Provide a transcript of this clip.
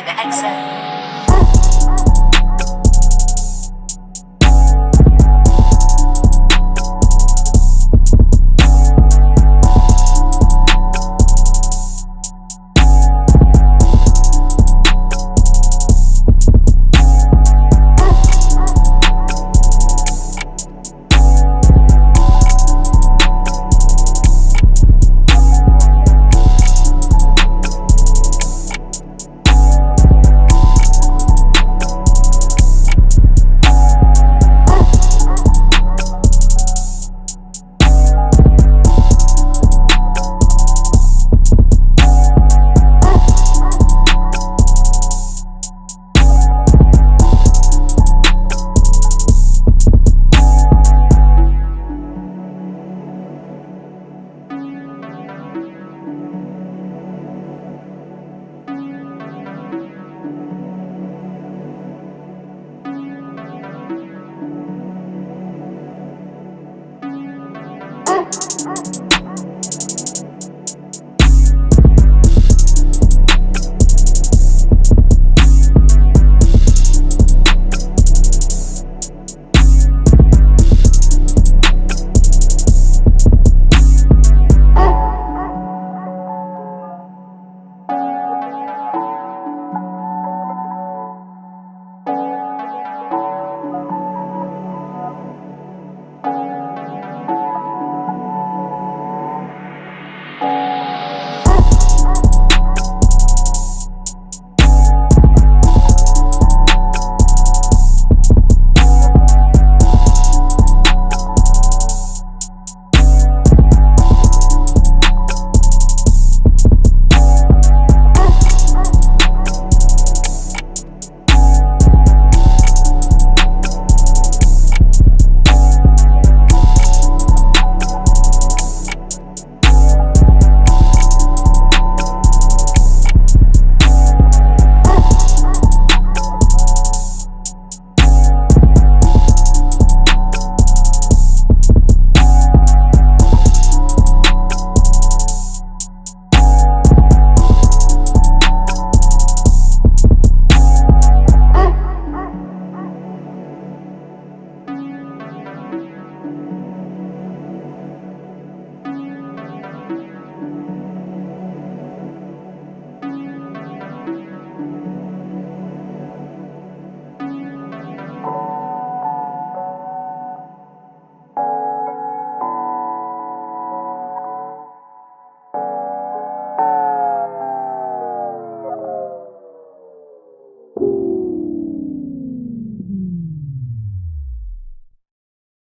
The exit.